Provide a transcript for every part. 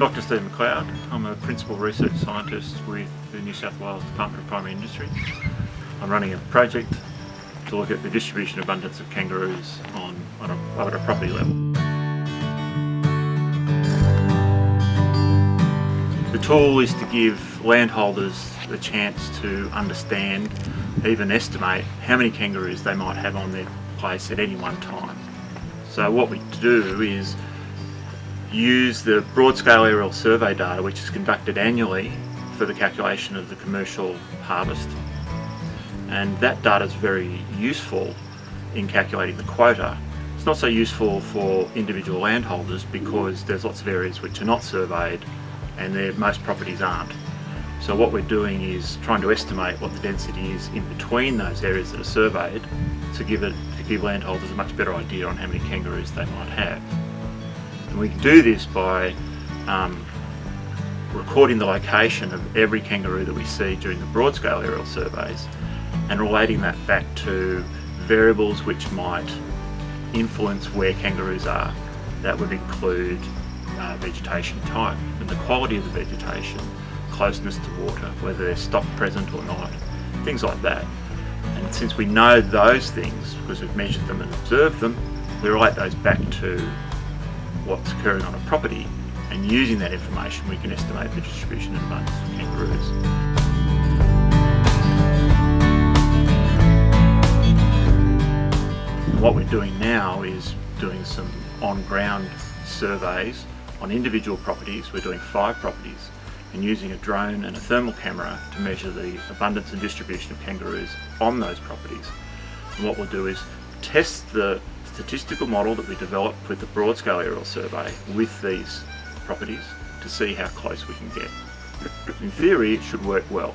Dr Steve McLeod. I'm a Principal Research Scientist with the New South Wales Department of Primary Industry. I'm running a project to look at the distribution abundance of kangaroos on, on a, a property level. The tool is to give landholders the chance to understand, even estimate, how many kangaroos they might have on their place at any one time. So what we do is use the broad scale aerial survey data which is conducted annually for the calculation of the commercial harvest and that data is very useful in calculating the quota. It's not so useful for individual landholders because there's lots of areas which are not surveyed and most properties aren't. So what we're doing is trying to estimate what the density is in between those areas that are surveyed to give it to give landholders a much better idea on how many kangaroos they might have. And we can do this by um, recording the location of every kangaroo that we see during the broad scale aerial surveys and relating that back to variables which might influence where kangaroos are. That would include uh, vegetation type and the quality of the vegetation, closeness to water, whether there's stock present or not, things like that. And since we know those things, because we've measured them and observed them, we relate those back to what's occurring on a property and using that information we can estimate the distribution of kangaroos. what we're doing now is doing some on-ground surveys on individual properties. We're doing five properties and using a drone and a thermal camera to measure the abundance and distribution of kangaroos on those properties. And what we'll do is test the statistical model that we developed with the broad scale aerial survey with these properties to see how close we can get. In theory it should work well.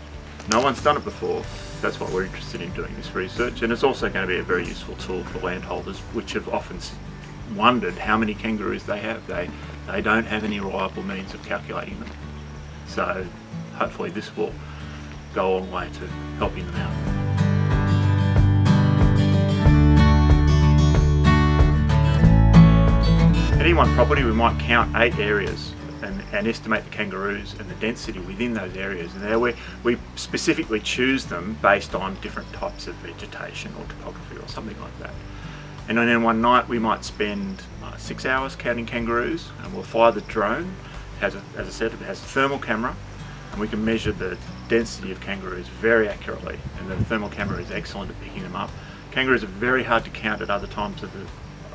No one's done it before, that's why we're interested in doing this research and it's also going to be a very useful tool for landholders which have often wondered how many kangaroos they have. They, they don't have any reliable means of calculating them. So hopefully this will go a long way to helping them out. One property we might count eight areas and, and, estimate the kangaroos and the density within those areas. And there we, we specifically choose them based on different types of vegetation or topography or something like that. And then one night we might spend uh, six hours counting kangaroos and we'll fly the drone. A, as I said, it has a thermal camera and we can measure the density of kangaroos very accurately and the thermal camera is excellent at picking them up. Kangaroos are very hard to count at other times of the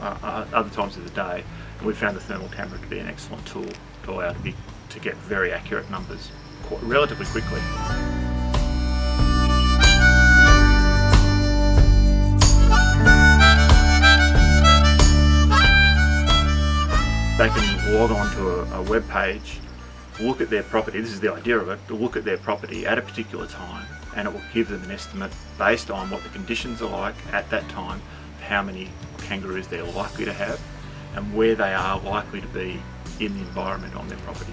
uh, uh, other times of the day we found the thermal camera to be an excellent tool to allow to, be, to get very accurate numbers quite, relatively quickly. They can log on to a, a web page, look at their property, this is the idea of it, to look at their property at a particular time and it will give them an estimate based on what the conditions are like at that time, how many kangaroos they're likely to have and where they are likely to be in the environment on their property.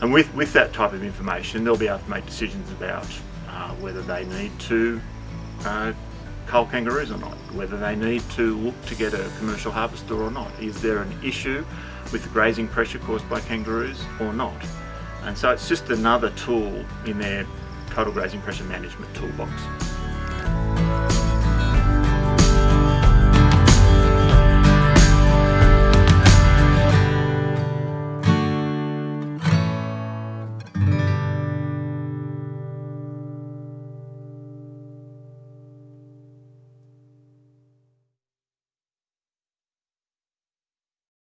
And with, with that type of information they'll be able to make decisions about uh, whether they need to uh, cull kangaroos or not, whether they need to look to get a commercial harvester or not. Is there an issue with the grazing pressure caused by kangaroos or not? And so it's just another tool in their total grazing pressure management toolbox.